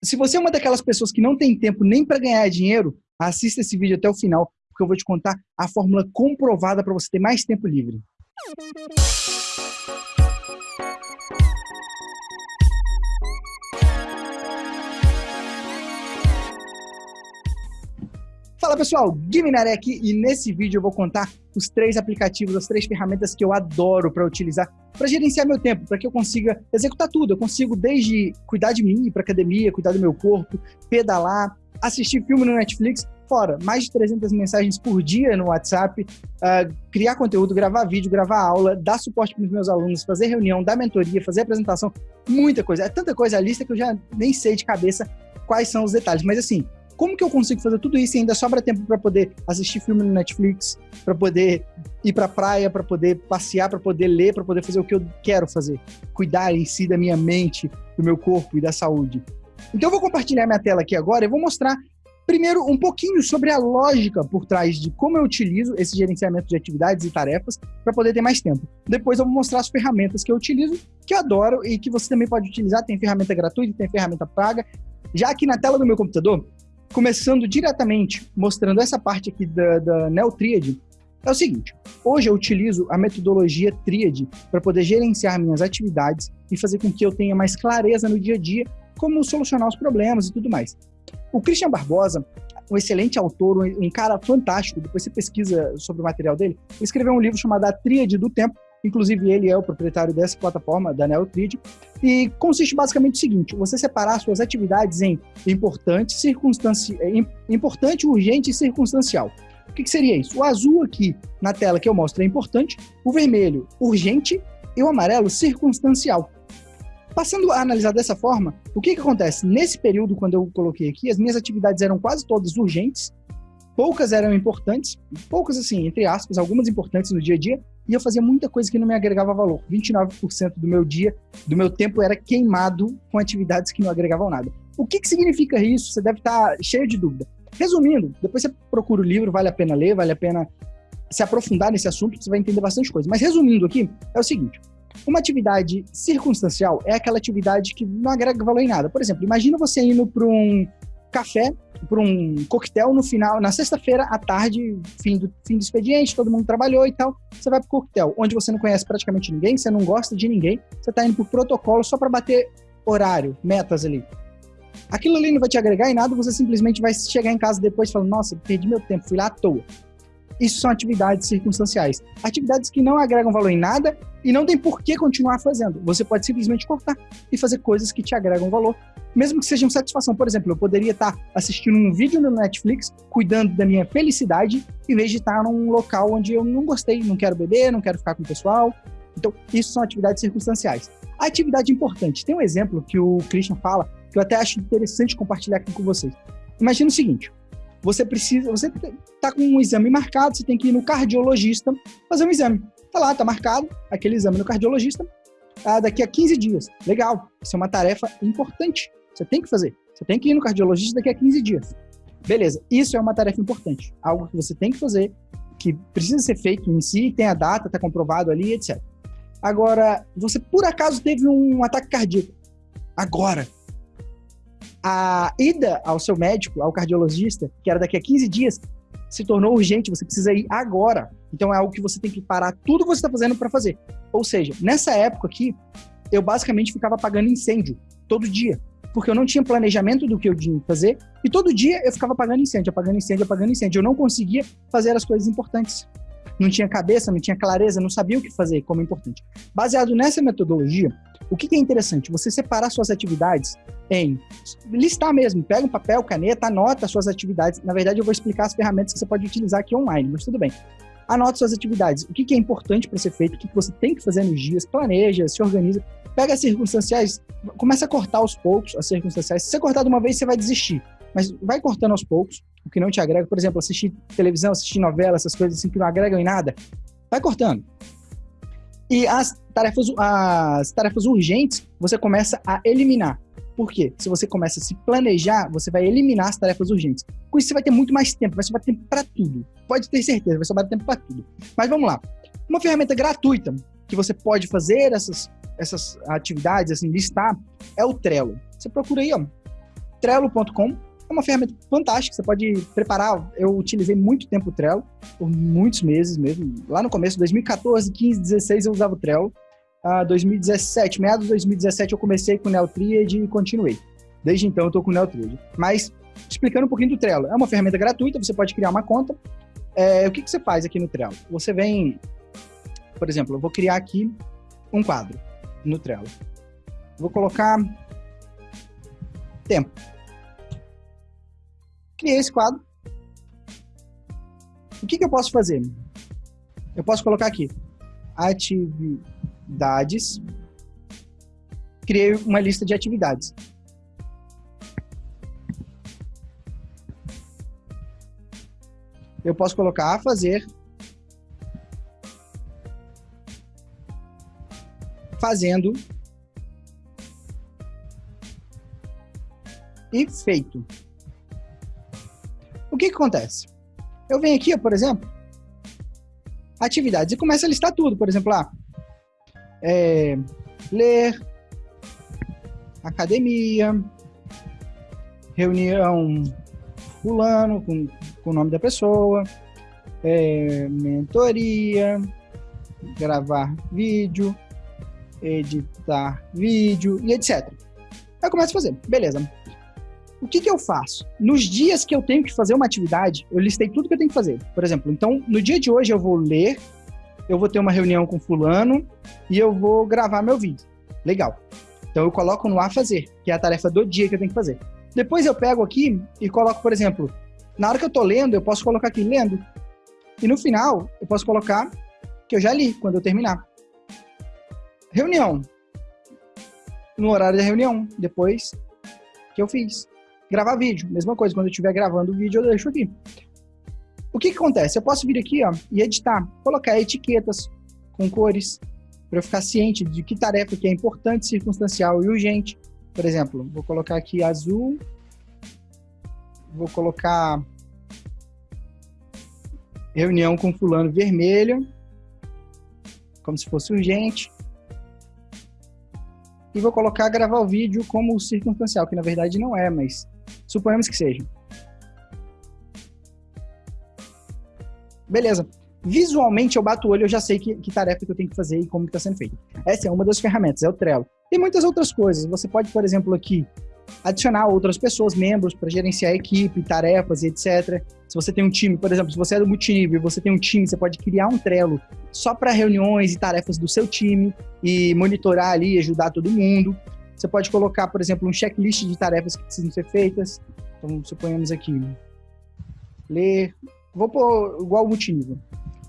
Se você é uma daquelas pessoas que não tem tempo nem para ganhar dinheiro, assista esse vídeo até o final, porque eu vou te contar a fórmula comprovada para você ter mais tempo livre. Fala pessoal, Guiminaré aqui e nesse vídeo eu vou contar os três aplicativos, as três ferramentas que eu adoro para utilizar para gerenciar meu tempo, para que eu consiga executar tudo. Eu consigo desde cuidar de mim, ir para academia, cuidar do meu corpo, pedalar, assistir filme no Netflix, fora mais de 300 mensagens por dia no WhatsApp, uh, criar conteúdo, gravar vídeo, gravar aula, dar suporte para os meus alunos, fazer reunião, dar mentoria, fazer apresentação, muita coisa. É tanta coisa a lista que eu já nem sei de cabeça quais são os detalhes, mas assim, como que eu consigo fazer tudo isso e ainda sobra tempo para poder assistir filme no Netflix, para poder ir para praia, para poder passear, para poder ler, para poder fazer o que eu quero fazer, cuidar em si da minha mente, do meu corpo e da saúde. Então eu vou compartilhar minha tela aqui agora e vou mostrar primeiro um pouquinho sobre a lógica por trás de como eu utilizo esse gerenciamento de atividades e tarefas para poder ter mais tempo. Depois eu vou mostrar as ferramentas que eu utilizo, que eu adoro e que você também pode utilizar. Tem ferramenta gratuita, tem ferramenta paga. Já aqui na tela do meu computador, começando diretamente, mostrando essa parte aqui da, da NeoTriad, é o seguinte, hoje eu utilizo a metodologia Triad para poder gerenciar minhas atividades e fazer com que eu tenha mais clareza no dia a dia como solucionar os problemas e tudo mais. O Christian Barbosa, um excelente autor, um cara fantástico, depois você pesquisa sobre o material dele, ele escreveu um livro chamado A Tríade do Tempo, Inclusive, ele é o proprietário dessa plataforma, da NeoTrid, e consiste basicamente no seguinte: você separar suas atividades em importante, circunstanci... importante, urgente e circunstancial. O que, que seria isso? O azul aqui na tela que eu mostro é importante, o vermelho, urgente, e o amarelo, circunstancial. Passando a analisar dessa forma, o que, que acontece? Nesse período, quando eu coloquei aqui, as minhas atividades eram quase todas urgentes, poucas eram importantes, poucas assim, entre aspas, algumas importantes no dia a dia, e eu fazia muita coisa que não me agregava valor. 29% do meu dia, do meu tempo era queimado com atividades que não agregavam nada. O que, que significa isso? Você deve estar cheio de dúvida. Resumindo, depois você procura o livro, vale a pena ler, vale a pena se aprofundar nesse assunto, você vai entender bastante coisa. Mas resumindo aqui, é o seguinte: uma atividade circunstancial é aquela atividade que não agrega valor em nada. Por exemplo, imagina você indo para um café para um coquetel no final, na sexta-feira à tarde, fim do, fim do expediente, todo mundo trabalhou e tal. Você vai para o coquetel, onde você não conhece praticamente ninguém, você não gosta de ninguém, você está indo por protocolo só para bater horário, metas ali. Aquilo ali não vai te agregar em nada, você simplesmente vai chegar em casa depois e falar: Nossa, perdi meu tempo, fui lá à toa. Isso são atividades circunstanciais. Atividades que não agregam valor em nada e não tem por que continuar fazendo. Você pode simplesmente cortar e fazer coisas que te agregam valor mesmo que sejam satisfação. Por exemplo, eu poderia estar assistindo um vídeo no Netflix, cuidando da minha felicidade, em vez de estar num local onde eu não gostei, não quero beber, não quero ficar com o pessoal. Então, isso são atividades circunstanciais. A atividade importante. Tem um exemplo que o Christian fala, que eu até acho interessante compartilhar aqui com vocês. Imagina o seguinte, você precisa, você está com um exame marcado, você tem que ir no cardiologista fazer um exame. Tá lá, tá marcado aquele exame no cardiologista, ah, daqui a 15 dias. Legal, isso é uma tarefa importante. Você tem que fazer. Você tem que ir no cardiologista daqui a 15 dias. Beleza, isso é uma tarefa importante. Algo que você tem que fazer, que precisa ser feito em si, tem a data, está comprovado ali, etc. Agora, você por acaso teve um ataque cardíaco. Agora, a ida ao seu médico, ao cardiologista, que era daqui a 15 dias, se tornou urgente, você precisa ir agora. Então é algo que você tem que parar tudo que você está fazendo para fazer. Ou seja, nessa época aqui, eu basicamente ficava apagando incêndio todo dia porque eu não tinha planejamento do que eu tinha que fazer, e todo dia eu ficava apagando incêndio, apagando incêndio, apagando incêndio. Eu não conseguia fazer as coisas importantes. Não tinha cabeça, não tinha clareza, não sabia o que fazer como importante. Baseado nessa metodologia, o que, é interessante? Você separar suas atividades em listar mesmo, pega um papel, caneta, anota suas atividades. Na verdade, eu vou explicar as ferramentas que você pode utilizar aqui online, mas tudo bem. Anote suas atividades. O que, é importante para ser feito, o que você tem que fazer nos dias, planeja, se organiza pega as circunstanciais, começa a cortar aos poucos as circunstanciais. Se você cortar de uma vez, você vai desistir. Mas vai cortando aos poucos, o que não te agrega. Por exemplo, assistir televisão, assistir novela, essas coisas assim que não agregam em nada. Vai cortando. E as tarefas, as tarefas urgentes, você começa a eliminar. Por quê? Se você começa a se planejar, você vai eliminar as tarefas urgentes. Com isso, você vai ter muito mais tempo, vai sobrar tempo para tudo. Pode ter certeza, vai sobrar tempo para tudo. Mas vamos lá. Uma ferramenta gratuita que você pode fazer essas essas atividades, assim, listar, é o Trello. Você procura aí, ó. Trello.com é uma ferramenta fantástica, você pode preparar. Eu utilizei muito tempo o Trello, por muitos meses mesmo. Lá no começo, 2014, 15, 16, eu usava o Trello. Uh, 2017, meados de 2017, eu comecei com o Neotriad e continuei. Desde então, eu estou com o Neotriad. Mas, explicando um pouquinho do Trello, é uma ferramenta gratuita, você pode criar uma conta. É, o que, que você faz aqui no Trello? Você vem, por exemplo, eu vou criar aqui um quadro no Trello. Vou colocar tempo. Criei esse quadro. O que, que eu posso fazer? Eu posso colocar aqui atividades. Criei uma lista de atividades. Eu posso colocar a fazer, fazendo e feito. O que, que acontece? Eu venho aqui, por exemplo, atividades e começo a listar tudo. Por exemplo, lá, é, ler, academia, reunião fulano com, com o nome da pessoa, é, mentoria, gravar vídeo, editar vídeo e etc. Aí eu começo a fazer. Beleza. O que, que eu faço? Nos dias que eu tenho que fazer uma atividade, eu listei tudo que eu tenho que fazer. Por exemplo, então, no dia de hoje eu vou ler, eu vou ter uma reunião com fulano e eu vou gravar meu vídeo. Legal. Então eu coloco no a fazer, que é a tarefa do dia que eu tenho que fazer. Depois eu pego aqui e coloco, por exemplo, na hora que eu tô lendo, eu posso colocar aqui lendo. E no final, eu posso colocar que eu já li, quando eu terminar. Reunião. No horário da reunião, depois que eu fiz. Gravar vídeo, mesma coisa, quando eu estiver gravando o vídeo, eu deixo aqui. O que, que acontece? Eu posso vir aqui ó, e editar, colocar etiquetas com cores, para eu ficar ciente de que tarefa que é importante, circunstancial e urgente. Por exemplo, vou colocar aqui azul, vou colocar reunião com fulano vermelho, como se fosse urgente. E vou colocar gravar o vídeo como circunstancial, que na verdade não é, mas Suponhamos que seja. Beleza. Visualmente, eu bato o olho, eu já sei que, que tarefa que eu tenho que fazer e como está sendo feito. Essa é uma das ferramentas, é o Trello. Tem muitas outras coisas. Você pode, por exemplo, aqui adicionar outras pessoas, membros, para gerenciar a equipe, tarefas e etc. Se você tem um time, por exemplo, se você é do multinível você tem um time, você pode criar um Trello só para reuniões e tarefas do seu time e monitorar ali, ajudar todo mundo. Você pode colocar, por exemplo, um checklist de tarefas que precisam ser feitas. Então, suponhamos aqui, ler, vou pôr igual multinível,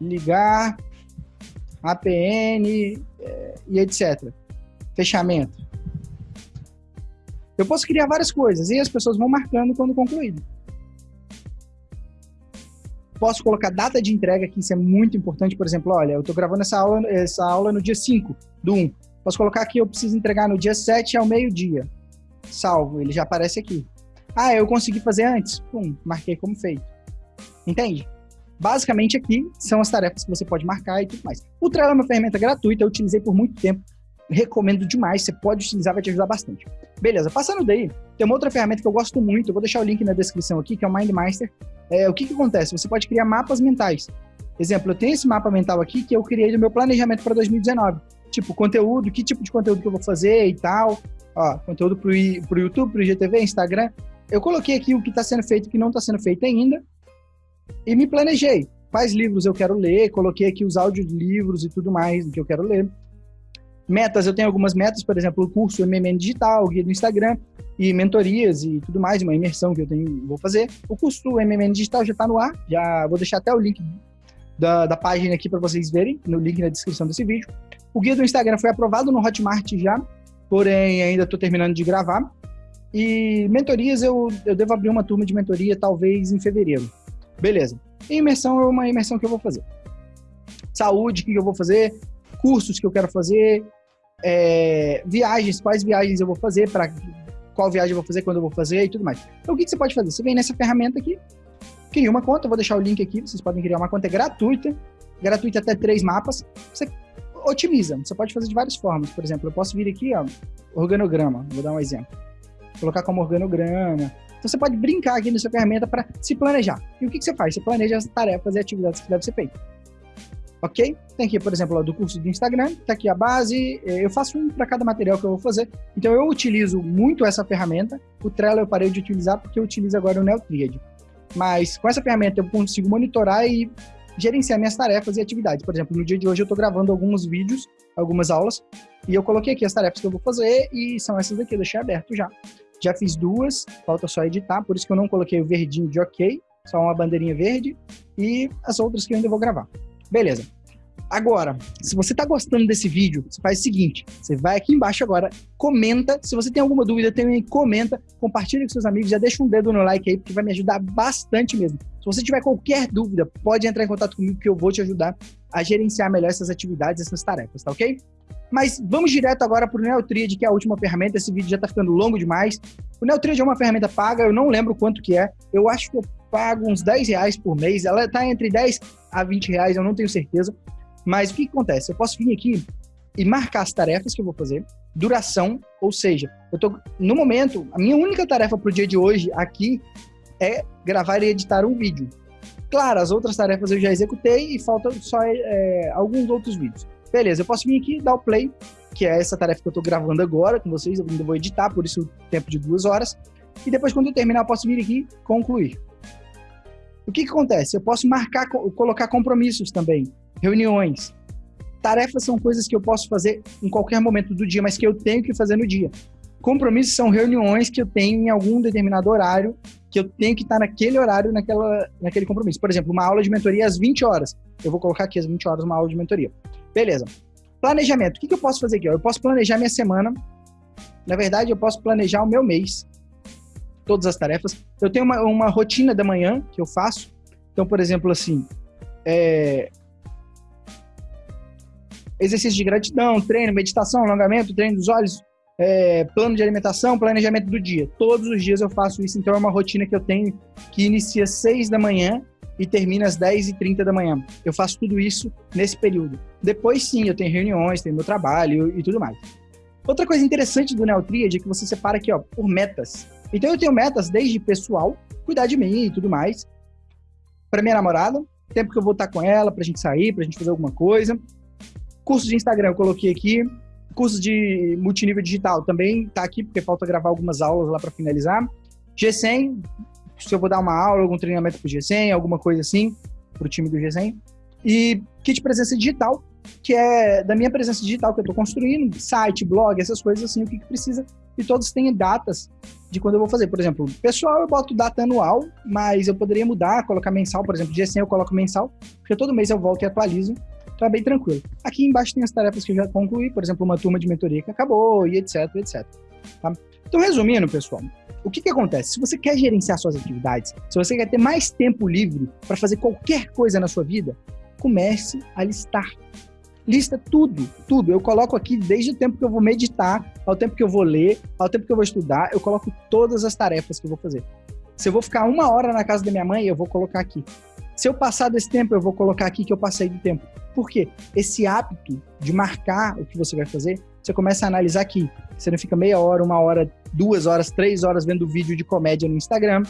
ligar, APN é, e etc. Fechamento. Eu posso criar várias coisas e as pessoas vão marcando quando concluído. Posso colocar data de entrega, que isso é muito importante. Por exemplo, olha, eu estou gravando essa aula, essa aula no dia 5 do 1. Posso colocar aqui, eu preciso entregar no dia 7 ao meio-dia. Salvo, ele já aparece aqui. Ah, eu consegui fazer antes? Pum, marquei como feito. Entende? Basicamente aqui são as tarefas que você pode marcar e tudo mais. O Trello é uma ferramenta gratuita, eu utilizei por muito tempo. Recomendo demais, você pode utilizar, vai te ajudar bastante. Beleza, passando daí, tem uma outra ferramenta que eu gosto muito, eu vou deixar o link na descrição aqui, que é o MindMaster. É, o que, que acontece? Você pode criar mapas mentais. Exemplo, eu tenho esse mapa mental aqui que eu criei do meu planejamento para 2019 tipo, conteúdo, que tipo de conteúdo que eu vou fazer e tal. Ó, conteúdo pro, pro YouTube, pro IGTV, Instagram. Eu coloquei aqui o que está sendo feito e o que não está sendo feito ainda e me planejei. Quais livros eu quero ler, coloquei aqui os audiolivros e tudo mais que eu quero ler. Metas, eu tenho algumas metas, por exemplo, o curso MMN Digital, o guia do Instagram e mentorias e tudo mais, uma imersão que eu tenho, vou fazer. O curso do MMN Digital já está no ar, já vou deixar até o link da, da página aqui para vocês verem, no link na descrição desse vídeo. O guia do Instagram foi aprovado no Hotmart já, porém ainda estou terminando de gravar. E mentorias, eu, eu devo abrir uma turma de mentoria talvez em fevereiro. Beleza. E imersão é uma imersão que eu vou fazer. Saúde, o que eu vou fazer? Cursos que eu quero fazer. É, viagens, quais viagens eu vou fazer, para qual viagem eu vou fazer, quando eu vou fazer e tudo mais. Então, o que, que você pode fazer? Você vem nessa ferramenta aqui, cria uma conta, vou deixar o link aqui, vocês podem criar uma conta gratuita, gratuita até três mapas. Você otimiza. Você pode fazer de várias formas. Por exemplo, eu posso vir aqui, ó, organograma, vou dar um exemplo. colocar como organograma. Então você pode brincar aqui nessa ferramenta para se planejar. E o que, que você faz? Você planeja as tarefas e atividades que devem ser feitas. Ok? Tem aqui, por exemplo, do curso do Instagram, tá aqui a base, eh, eu faço um para cada material que eu vou fazer. Então eu utilizo muito essa ferramenta. O Trello eu parei de utilizar porque eu utilizo agora o Neotriad. Mas com essa ferramenta eu consigo monitorar e gerenciar minhas tarefas e atividades. Por exemplo, no dia de hoje eu estou gravando alguns vídeos, algumas aulas, e eu coloquei aqui as tarefas que eu vou fazer e são essas daqui, eu deixei aberto já. Já fiz duas, falta só editar, por isso que eu não coloquei o verdinho de ok, só uma bandeirinha verde, e as outras que eu ainda vou gravar. Beleza. Agora, se você está gostando desse vídeo, você faz o seguinte, você vai aqui embaixo agora, comenta, se você tem alguma dúvida, também comenta, compartilha com seus amigos, já deixa um dedo no like aí, porque vai me ajudar bastante mesmo. Se você tiver qualquer dúvida, pode entrar em contato comigo que eu vou te ajudar a gerenciar melhor essas atividades, essas tarefas, tá ok? Mas vamos direto agora para o Neotriad, que é a última ferramenta. Esse vídeo já está ficando longo demais. O Neotriad é uma ferramenta paga, eu não lembro quanto que é. Eu acho que eu pago uns 10 reais por mês. Ela está entre 10 a 20 reais, eu não tenho certeza. Mas o que, que acontece? Eu posso vir aqui e marcar as tarefas que eu vou fazer, duração, ou seja, eu tô no momento, a minha única tarefa para o dia de hoje aqui é gravar e editar um vídeo. Claro, as outras tarefas eu já executei e faltam só é, alguns outros vídeos. Beleza, eu posso vir aqui dar o play, que é essa tarefa que eu estou gravando agora com vocês, eu ainda vou editar, por isso o tempo de duas horas. E depois, quando eu terminar, eu posso vir aqui concluir. O que, que acontece? Eu posso marcar, colocar compromissos também reuniões. Tarefas são coisas que eu posso fazer em qualquer momento do dia, mas que eu tenho que fazer no dia. Compromissos são reuniões que eu tenho em algum determinado horário, que eu tenho que estar naquele horário, naquela, naquele compromisso. Por exemplo, uma aula de mentoria às 20 horas. Eu vou colocar aqui às 20 horas uma aula de mentoria. Beleza. Planejamento. O que, que eu posso fazer aqui? Eu posso planejar minha semana. Na verdade, eu posso planejar o meu mês. Todas as tarefas. Eu tenho uma, uma rotina da manhã que eu faço. Então, por exemplo, assim, é, exercício de gratidão, treino, meditação, alongamento, treino dos olhos, é, plano de alimentação, planejamento do dia. Todos os dias eu faço isso, então é uma rotina que eu tenho que inicia às 6 da manhã e termina às 10 e 30 da manhã. Eu faço tudo isso nesse período. Depois sim, eu tenho reuniões, tenho meu trabalho e tudo mais. Outra coisa interessante do Neotriad é que você separa aqui ó, por metas. Então eu tenho metas desde pessoal, cuidar de mim e tudo mais, para minha namorada, tempo que eu vou estar com ela, pra gente sair, pra gente fazer alguma coisa, Cursos de Instagram eu coloquei aqui. Cursos de multinível digital também tá aqui, porque falta gravar algumas aulas lá para finalizar. G100, se eu vou dar uma aula, algum treinamento pro G100, alguma coisa assim, pro time do G100. E kit presença digital, que é da minha presença digital que eu estou construindo, site, blog, essas coisas assim, o que, que precisa. E todos têm datas de quando eu vou fazer. Por exemplo, pessoal eu boto data anual, mas eu poderia mudar, colocar mensal, por exemplo, G100 eu coloco mensal, porque todo mês eu volto e atualizo Tá bem tranquilo. Aqui embaixo tem as tarefas que eu já concluí, por exemplo, uma turma de mentoria que acabou e etc, etc. Tá? Então, resumindo, pessoal, o que, que acontece? Se você quer gerenciar suas atividades, se você quer ter mais tempo livre para fazer qualquer coisa na sua vida, comece a listar. Lista tudo, tudo. Eu coloco aqui desde o tempo que eu vou meditar, ao tempo que eu vou ler, ao tempo que eu vou estudar, eu coloco todas as tarefas que eu vou fazer. Se eu vou ficar uma hora na casa da minha mãe, eu vou colocar aqui. Se eu passar desse tempo, eu vou colocar aqui que eu passei do tempo. Por quê? Esse hábito de marcar o que você vai fazer, você começa a analisar aqui. Você não fica meia hora, uma hora, duas horas, três horas vendo vídeo de comédia no Instagram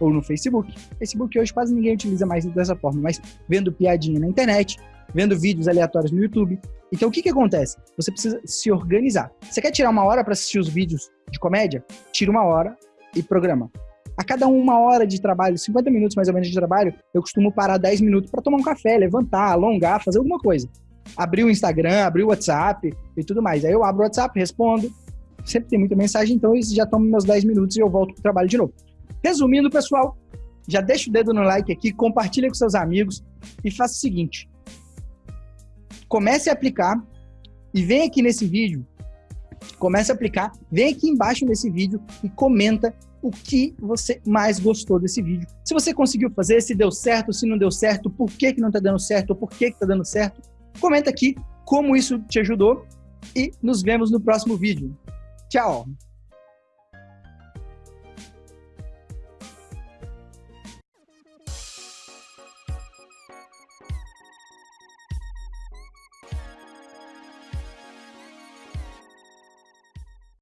ou no Facebook. Facebook hoje quase ninguém utiliza mais dessa forma, mas vendo piadinha na internet, vendo vídeos aleatórios no YouTube. Então o que, que acontece? Você precisa se organizar. Você quer tirar uma hora para assistir os vídeos de comédia? Tira uma hora e programa. A cada uma hora de trabalho, 50 minutos mais ou menos de trabalho, eu costumo parar 10 minutos para tomar um café, levantar, alongar, fazer alguma coisa. Abrir o Instagram, abrir o WhatsApp e tudo mais. Aí eu abro o WhatsApp, respondo. Sempre tem muita mensagem, então isso já toma meus 10 minutos e eu volto pro trabalho de novo. Resumindo, pessoal, já deixa o dedo no like aqui, compartilha com seus amigos e faça o seguinte. Comece a aplicar e vem aqui nesse vídeo, comece a aplicar, vem aqui embaixo nesse vídeo e comenta o que você mais gostou desse vídeo. Se você conseguiu fazer, se deu certo, se não deu certo, por que, que não está dando certo, ou por que está dando certo, comenta aqui como isso te ajudou e nos vemos no próximo vídeo. Tchau!